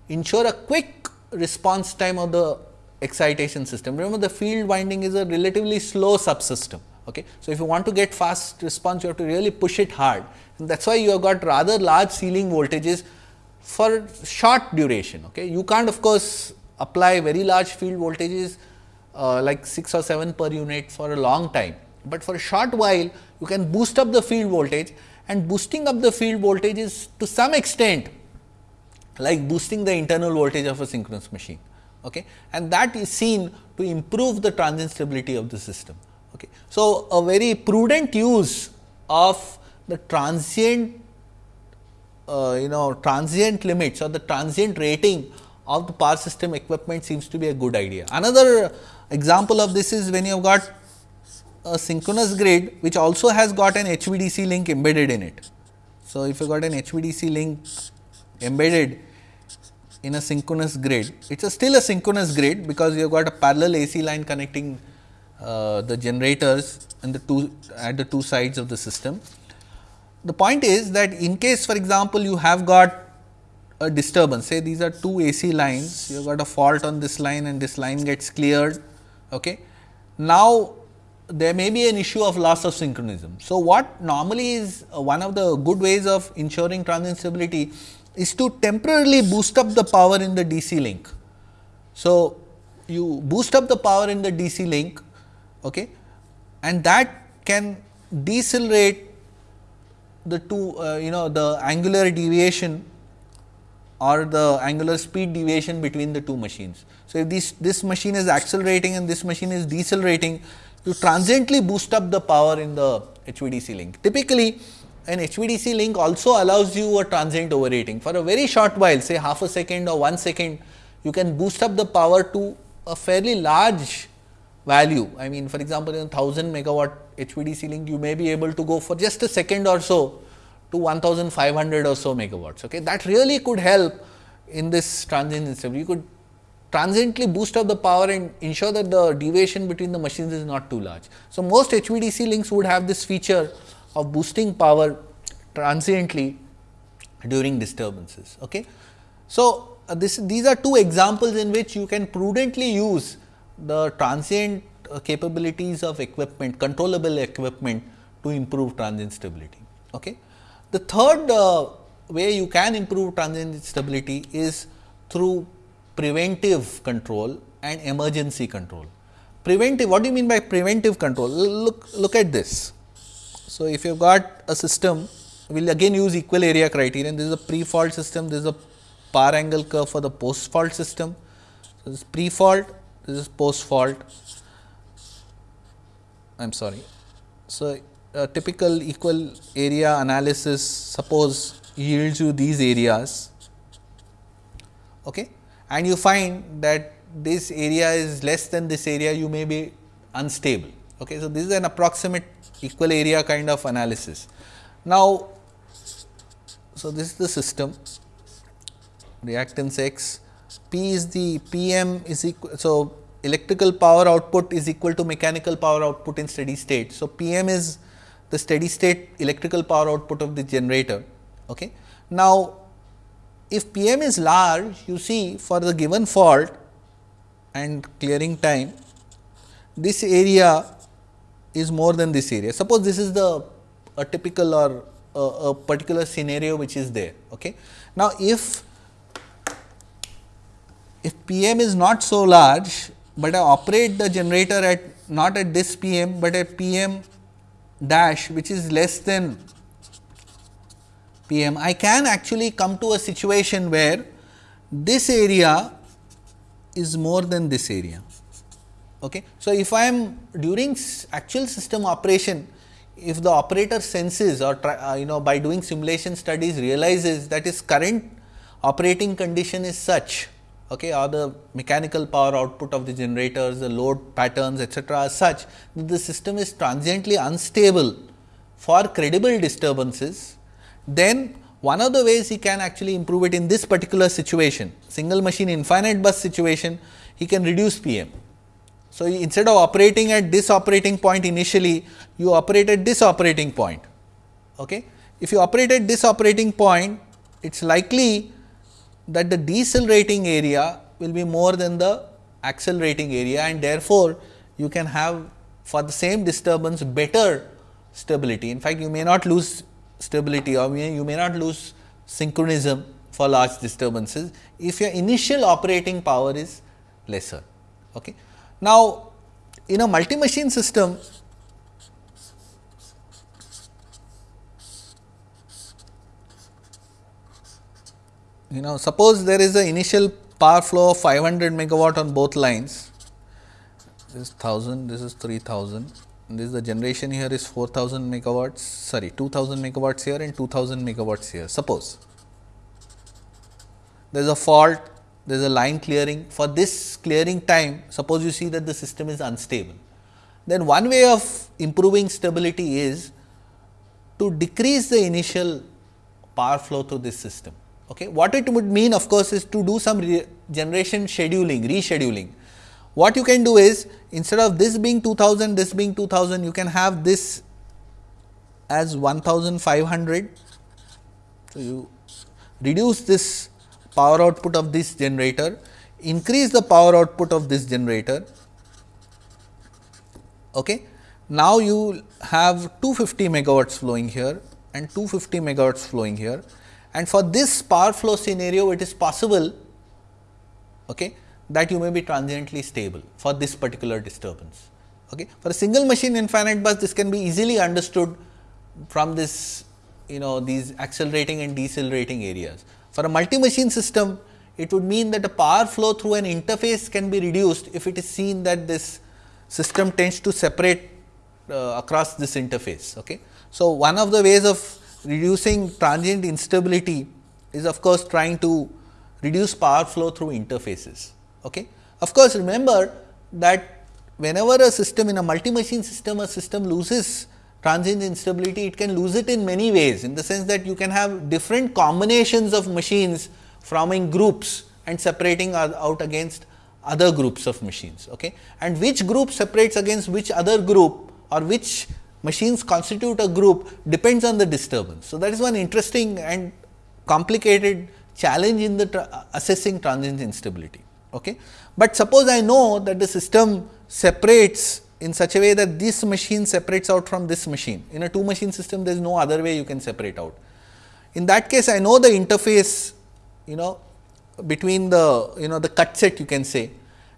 ensure a quick response time of the excitation system. Remember the field winding is a relatively slow subsystem. Okay. So, if you want to get fast response you have to really push it hard and that is why you have got rather large ceiling voltages for short duration. Okay. You can't of course, apply very large field voltages uh, like 6 or 7 per unit for a long time, but for a short while you can boost up the field voltage and boosting up the field voltage is to some extent like boosting the internal voltage of a synchronous machine okay. and that is seen to improve the transient stability of the system. Okay. So, a very prudent use of the transient uh, you know transient limits or the transient rating of the power system equipment seems to be a good idea. Another example of this is when you have got a synchronous grid which also has got an HVDC link embedded in it. So, if you got an HVDC link embedded in a synchronous grid, it is still a synchronous grid because you have got a parallel AC line connecting uh, the generators and the two at the two sides of the system. The point is that in case for example, you have got a disturbance say these are two AC lines you have got a fault on this line and this line gets cleared. Okay. Now, there may be an issue of loss of synchronism. So, what normally is uh, one of the good ways of ensuring transient stability is to temporarily boost up the power in the DC link. So, you boost up the power in the DC link okay, and that can decelerate the two uh, you know the angular deviation or the angular speed deviation between the two machines. So, if this, this machine is accelerating and this machine is decelerating, you transiently boost up the power in the HVDC link. Typically, an HVDC link also allows you a transient overrating. For a very short while, say half a second or 1 second, you can boost up the power to a fairly large value. I mean, for example, in a 1000 megawatt HVDC link, you may be able to go for just a second or so to 1500 or so megawatts. Okay. That really could help in this transient instability. You could transiently boost up the power and ensure that the deviation between the machines is not too large. So, most HVDC links would have this feature of boosting power transiently during disturbances. Okay. So, uh, this these are two examples in which you can prudently use the transient uh, capabilities of equipment controllable equipment to improve transient stability. Okay. The third uh, way you can improve transient stability is through preventive control and emergency control. Preventive, what do you mean by preventive control? Look, look at this. So, if you have got a system, we will again use equal area criterion. This is a pre-fault system, this is a power angle curve for the post-fault system. So, this is pre-fault, this is post-fault. I am sorry. So, a typical equal area analysis suppose yields you these areas okay, and you find that this area is less than this area you may be unstable. Okay. So, this is an approximate equal area kind of analysis. Now, so this is the system reactance x p is the p m is equal. So, electrical power output is equal to mechanical power output in steady state. So, p m is the steady state electrical power output of the generator. Okay. Now, if P m is large, you see for the given fault and clearing time, this area is more than this area. Suppose this is the a typical or a, a particular scenario which is there. Okay. Now, if if P m is not so large, but I operate the generator at not at this P m, but at P m dash which is less than P m, I can actually come to a situation where this area is more than this area. Okay. So, if I am during actual system operation, if the operator senses or try, uh, you know by doing simulation studies realizes that his current operating condition is such okay, or the mechanical power output of the generators, the load patterns etcetera are such that the system is transiently unstable for credible disturbances, then one of the ways he can actually improve it in this particular situation, single machine infinite bus situation, he can reduce PM. So, instead of operating at this operating point initially, you operate at this operating point. Okay? If you operate at this operating point, it is likely that the decelerating area will be more than the accelerating area and therefore, you can have for the same disturbance better stability. In fact, you may not lose stability or you may not lose synchronism for large disturbances if your initial operating power is lesser. Okay. Now, in a multi machine system, you know suppose there is a initial power flow of 500 megawatt on both lines, this is 1000, this is 3000, this is the generation here is 4000 megawatts, sorry 2000 megawatts here and 2000 megawatts here, suppose. There is a fault, there is a line clearing, for this clearing time, suppose you see that the system is unstable. Then one way of improving stability is to decrease the initial power flow through this system. Okay. What it would mean of course, is to do some generation scheduling, rescheduling. What you can do is instead of this being 2000, this being 2000, you can have this as 1500. So, you reduce this power output of this generator, increase the power output of this generator. Okay. Now, you have 250 megawatts flowing here and 250 megawatts flowing here and for this power flow scenario it is possible okay, that you may be transiently stable for this particular disturbance. Okay. For a single machine infinite bus this can be easily understood from this you know these accelerating and decelerating areas. For a multi machine system it would mean that the power flow through an interface can be reduced if it is seen that this system tends to separate uh, across this interface. Okay. So, one of the ways of reducing transient instability is of course, trying to reduce power flow through interfaces. Okay. Of course, remember that whenever a system in a multi machine system a system loses transient instability, it can lose it in many ways in the sense that you can have different combinations of machines forming groups and separating out against other groups of machines. Okay. And which group separates against which other group or which machines constitute a group depends on the disturbance. So, that is one interesting and complicated challenge in the tra assessing transient instability. Okay. But suppose I know that the system separates in such a way that this machine separates out from this machine. In a two machine system, there is no other way you can separate out. In that case, I know the interface, you know, between the, you know, the cut set you can say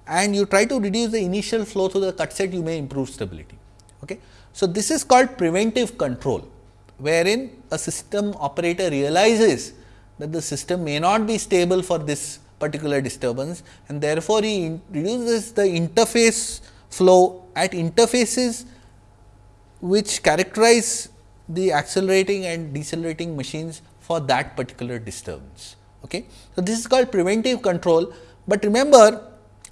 and you try to reduce the initial flow through the cut set, you may improve stability. Okay. So, this is called preventive control, wherein a system operator realizes that the system may not be stable for this particular disturbance and therefore, he reduces the interface flow at interfaces which characterize the accelerating and decelerating machines for that particular disturbance. Okay. So, this is called preventive control, but remember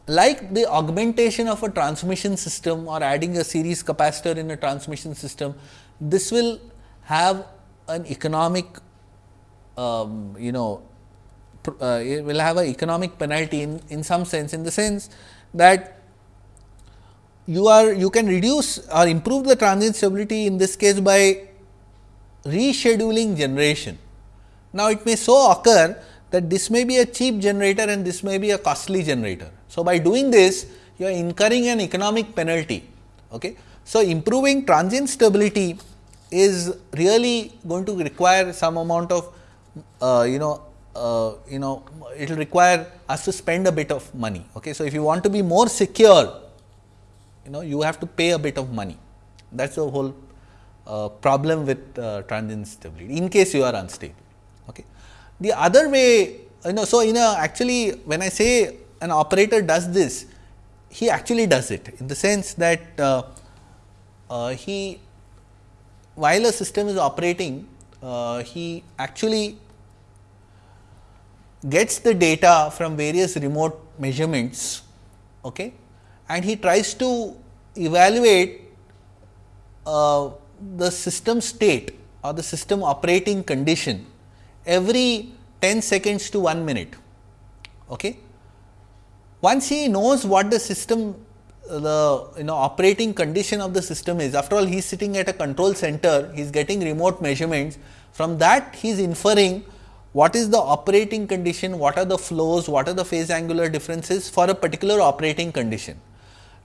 like the augmentation of a transmission system or adding a series capacitor in a transmission system, this will have an economic um, you know uh, will have an economic penalty in, in some sense in the sense that you are you can reduce or improve the transient stability in this case by rescheduling generation. Now, it may so occur that this may be a cheap generator and this may be a costly generator. So, by doing this you are incurring an economic penalty. Okay. So, improving transient stability is really going to require some amount of uh, you know uh, you know it will require us to spend a bit of money. Okay. So, if you want to be more secure you know you have to pay a bit of money that is the whole uh, problem with uh, transient stability in case you are unstable. Okay. The other way you know so in a actually when I say an operator does this, he actually does it in the sense that uh, uh, he while a system is operating, uh, he actually gets the data from various remote measurements okay, and he tries to evaluate uh, the system state or the system operating condition every 10 seconds to 1 minute. Okay. Once he knows what the system the you know operating condition of the system is after all he is sitting at a control center he is getting remote measurements from that he is inferring what is the operating condition what are the flows what are the phase angular differences for a particular operating condition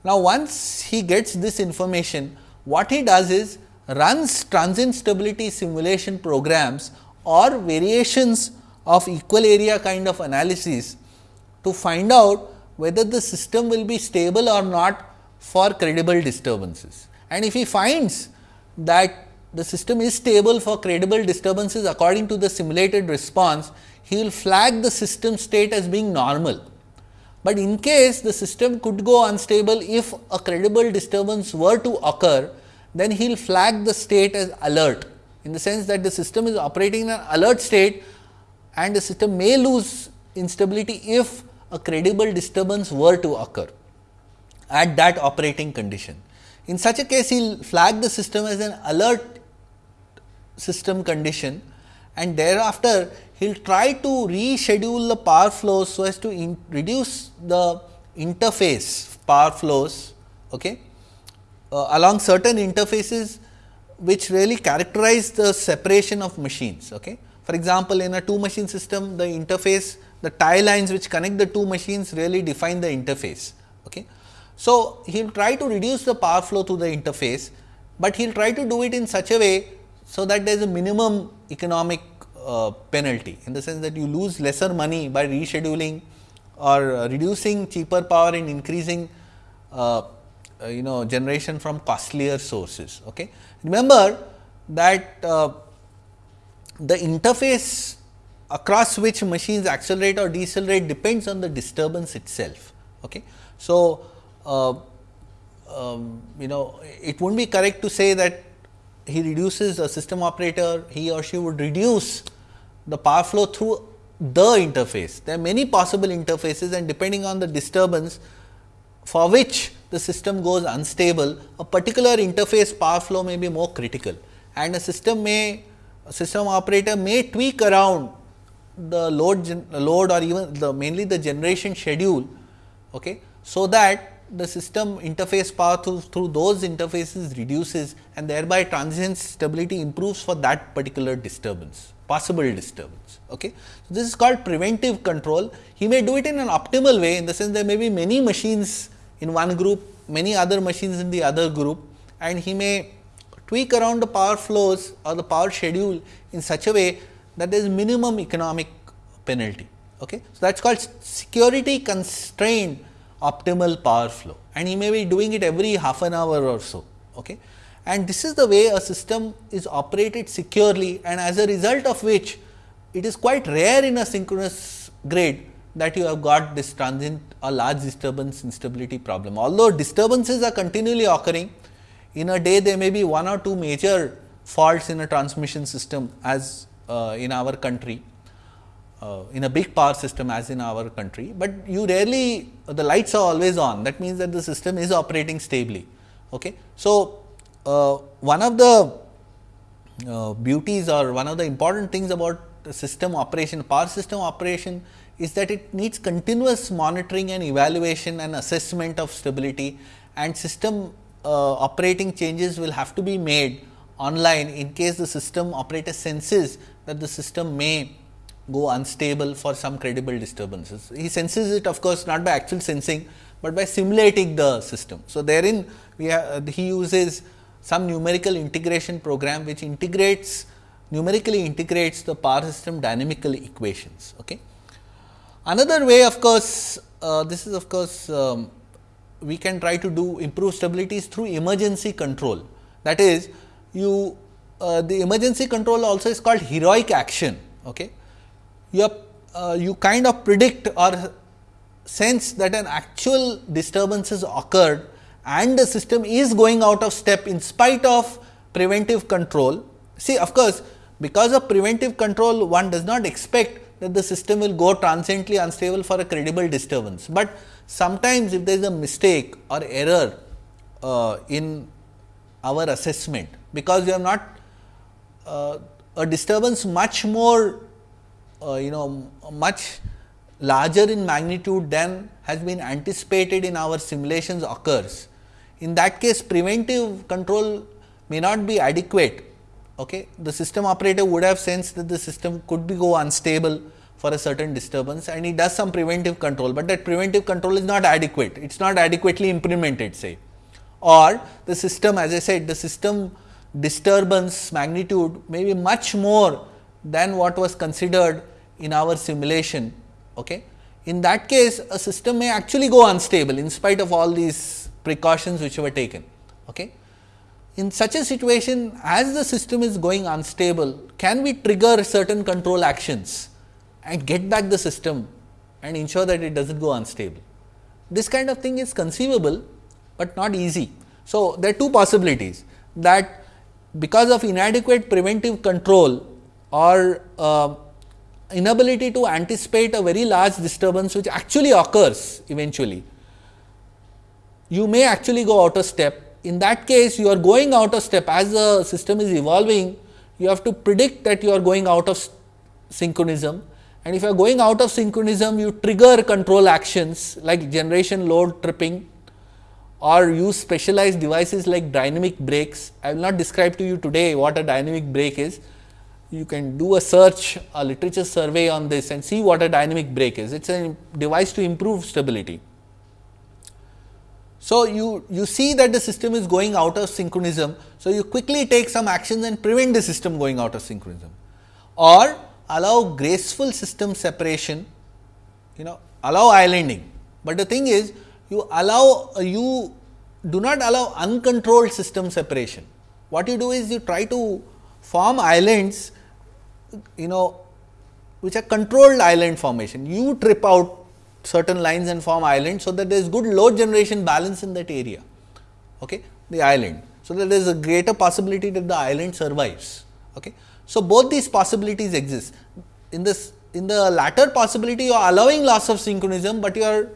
now once he gets this information what he does is runs transient stability simulation programs or variations of equal area kind of analysis to find out whether the system will be stable or not for credible disturbances. And if he finds that the system is stable for credible disturbances according to the simulated response, he will flag the system state as being normal. But in case the system could go unstable if a credible disturbance were to occur, then he will flag the state as alert in the sense that the system is operating in an alert state and the system may lose instability if a credible disturbance were to occur at that operating condition. In such a case, he will flag the system as an alert system condition and thereafter he will try to reschedule the power flows so as to reduce the interface power flows okay, uh, along certain interfaces which really characterize the separation of machines. Okay. For example, in a two machine system the interface the tie lines which connect the two machines really define the interface. Okay. So, he will try to reduce the power flow to the interface, but he will try to do it in such a way so that there is a minimum economic uh, penalty in the sense that you lose lesser money by rescheduling or uh, reducing cheaper power and increasing uh, uh you know generation from costlier sources. Okay. Remember that uh, the interface across which machines accelerate or decelerate depends on the disturbance itself. Okay. So, uh, um, you know it would not be correct to say that he reduces a system operator, he or she would reduce the power flow through the interface. There are many possible interfaces and depending on the disturbance for which the system goes unstable, a particular interface power flow may be more critical and a system may a system operator may tweak around the load load or even the mainly the generation schedule okay, so that the system interface power through, through those interfaces reduces and thereby transient stability improves for that particular disturbance, possible disturbance. Okay. So, this is called preventive control. He may do it in an optimal way in the sense there may be many machines in one group, many other machines in the other group and he may tweak around the power flows or the power schedule in such a way that there is minimum economic penalty. Okay. So, that is called security constrained optimal power flow and he may be doing it every half an hour or so. Okay. And this is the way a system is operated securely and as a result of which it is quite rare in a synchronous grid that you have got this transient or large disturbance instability problem. Although disturbances are continually occurring, in a day there may be one or two major faults in a transmission system as uh, in our country uh, in a big power system as in our country, but you rarely the lights are always on that means that the system is operating stably. Okay. So, uh, one of the uh, beauties or one of the important things about system operation power system operation is that it needs continuous monitoring and evaluation and assessment of stability and system uh, operating changes will have to be made online in case the system operator senses that the system may go unstable for some credible disturbances. He senses it of course, not by actual sensing, but by simulating the system. So, therein we have, he uses some numerical integration program which integrates numerically integrates the power system dynamical equations. Okay. Another way of course, uh, this is of course, um, we can try to do improve stabilities through emergency control. That is you uh, the emergency control also is called heroic action. Okay you, uh, you kind of predict or sense that an actual disturbance has occurred and the system is going out of step in spite of preventive control. See of course, because of preventive control one does not expect that the system will go transiently unstable for a credible disturbance, but sometimes if there is a mistake or error uh, in our assessment, because we have not uh, a disturbance much more uh, you know much larger in magnitude than has been anticipated in our simulations occurs. In that case preventive control may not be adequate. Okay. The system operator would have sensed that the system could be go unstable for a certain disturbance and he does some preventive control, but that preventive control is not adequate. It is not adequately implemented say or the system as I said the system disturbance magnitude may be much more than what was considered in our simulation. Okay. In that case a system may actually go unstable in spite of all these precautions which were taken. Okay. in such a situation as the system is going unstable, can we trigger certain control actions and get back the system and ensure that it does not go unstable. This kind of thing is conceivable, but not easy. So, there are two possibilities that because of inadequate preventive control or uh, inability to anticipate a very large disturbance which actually occurs eventually, you may actually go out of step. In that case, you are going out of step as the system is evolving, you have to predict that you are going out of synchronism and if you are going out of synchronism, you trigger control actions like generation load tripping or use specialized devices like dynamic brakes. I will not describe to you today what a dynamic brake is. You can do a search, a literature survey on this and see what a dynamic brake is. It is a device to improve stability. So, you, you see that the system is going out of synchronism. So, you quickly take some actions and prevent the system going out of synchronism or allow graceful system separation, you know allow islanding, but the thing is you allow uh, you do not allow uncontrolled system separation. What you do is you try to form islands you know which are controlled island formation. You trip out certain lines and form islands, so that there is good load generation balance in that area, okay, the island. So, that there is a greater possibility that the island survives. Okay. So, both these possibilities exist. In this in the latter possibility you are allowing loss of synchronism, but you are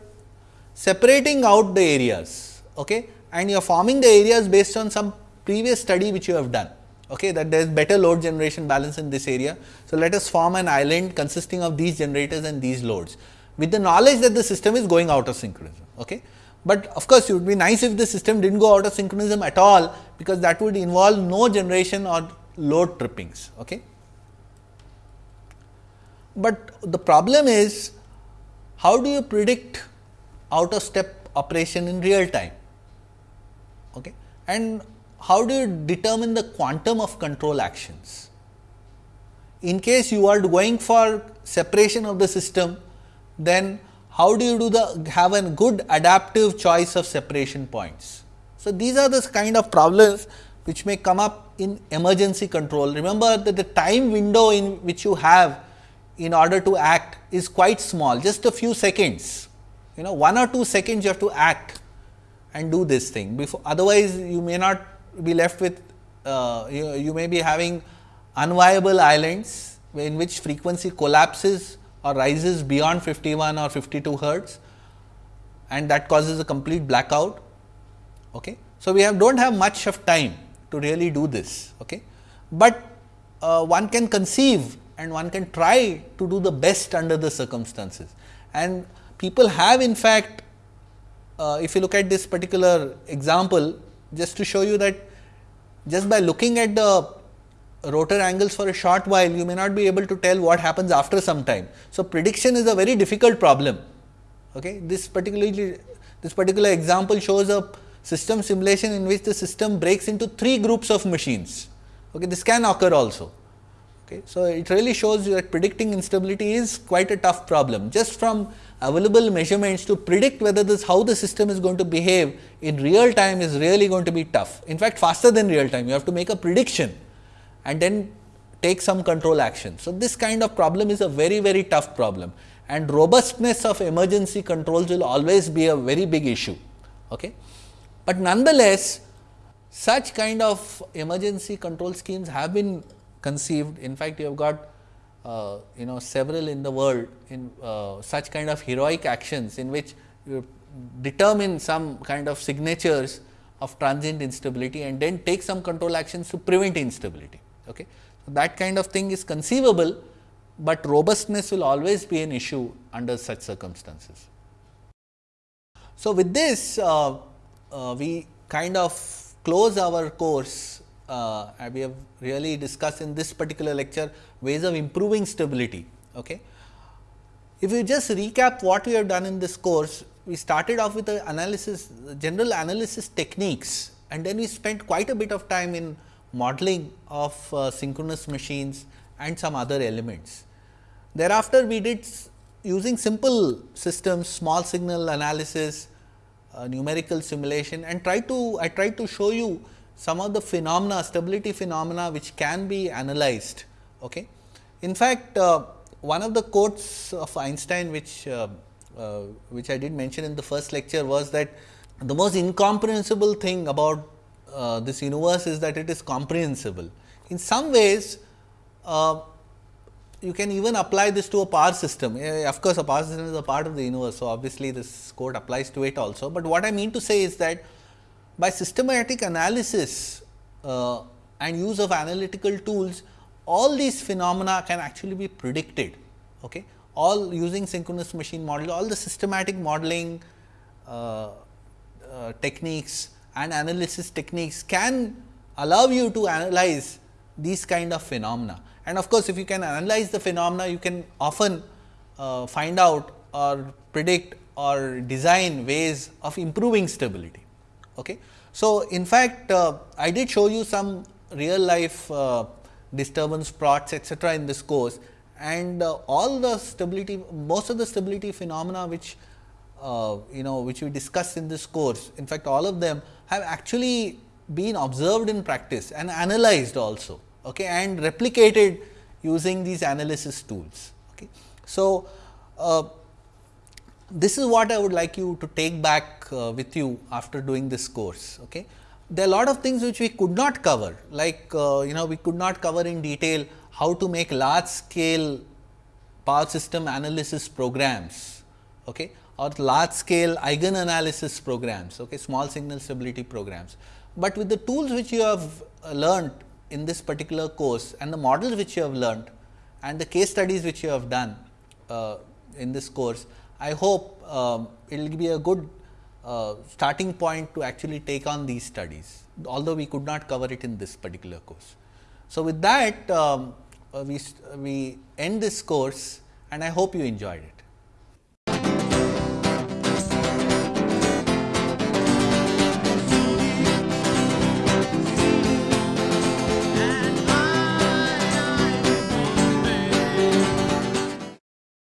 separating out the areas okay, and you are forming the areas based on some previous study which you have done okay, that there is better load generation balance in this area. So, let us form an island consisting of these generators and these loads with the knowledge that the system is going out of synchronism. Okay. But of course, it would be nice if the system did not go out of synchronism at all, because that would involve no generation or load trippings. Okay. But the problem is how do you predict out of step operation in real time okay? and how do you determine the quantum of control actions. In case you are going for separation of the system, then how do you do the have a good adaptive choice of separation points. So, these are the kind of problems which may come up in emergency control. Remember that the time window in which you have in order to act is quite small, just a few seconds, you know 1 or 2 seconds you have to act and do this thing before otherwise you may not be left with uh, you, you may be having unviable islands in which frequency collapses or rises beyond 51 or 52 hertz and that causes a complete blackout. Okay. So, we have do not have much of time to really do this, okay. but uh, one can conceive and one can try to do the best under the circumstances. And people have in fact, uh, if you look at this particular example, just to show you that just by looking at the rotor angles for a short while, you may not be able to tell what happens after some time. So, prediction is a very difficult problem. Okay. This particularly this particular example shows a system simulation in which the system breaks into three groups of machines. Okay. This can occur also. Okay. So, it really shows that predicting instability is quite a tough problem. Just from available measurements to predict whether this how the system is going to behave in real time is really going to be tough. In fact, faster than real time, you have to make a prediction and then take some control action. So, this kind of problem is a very, very tough problem and robustness of emergency controls will always be a very big issue. Okay. But nonetheless, such kind of emergency control schemes have been conceived. In fact, you have got uh, you know several in the world in uh, such kind of heroic actions in which you determine some kind of signatures of transient instability and then take some control actions to prevent instability. Okay. That kind of thing is conceivable, but robustness will always be an issue under such circumstances. So, with this uh, uh, we kind of close our course uh, we have really discussed in this particular lecture ways of improving stability. Okay. If you just recap what we have done in this course, we started off with the analysis general analysis techniques and then we spent quite a bit of time in modeling of uh, synchronous machines and some other elements. Thereafter, we did using simple systems, small signal analysis, uh, numerical simulation and try to I tried to show you some of the phenomena stability phenomena which can be analyzed. Okay. In fact, uh, one of the quotes of Einstein which uh, uh, which I did mention in the first lecture was that the most incomprehensible thing about uh, this universe is that it is comprehensible. In some ways, uh, you can even apply this to a power system. of course, a power system is a part of the universe. So, obviously, this quote applies to it also, but what I mean to say is that by systematic analysis uh, and use of analytical tools, all these phenomena can actually be predicted. Okay? All using synchronous machine model, all the systematic modeling uh, uh, techniques and analysis techniques can allow you to analyze these kind of phenomena. And of course, if you can analyze the phenomena, you can often uh, find out or predict or design ways of improving stability. Okay. So, in fact, uh, I did show you some real life uh, disturbance plots etcetera in this course and uh, all the stability most of the stability phenomena which uh, you know which we discussed in this course in fact all of them have actually been observed in practice and analyzed also okay, and replicated using these analysis tools. Okay. So, uh, this is what I would like you to take back uh, with you after doing this course. Okay. There are a lot of things which we could not cover like uh, you know we could not cover in detail how to make large scale power system analysis programs okay, or large scale eigen analysis programs, okay, small signal stability programs. But with the tools which you have uh, learned in this particular course and the models which you have learned and the case studies which you have done uh, in this course, I hope um, it will be a good uh, starting point to actually take on these studies, although we could not cover it in this particular course. So, with that um, uh, we, we end this course and I hope you enjoyed it.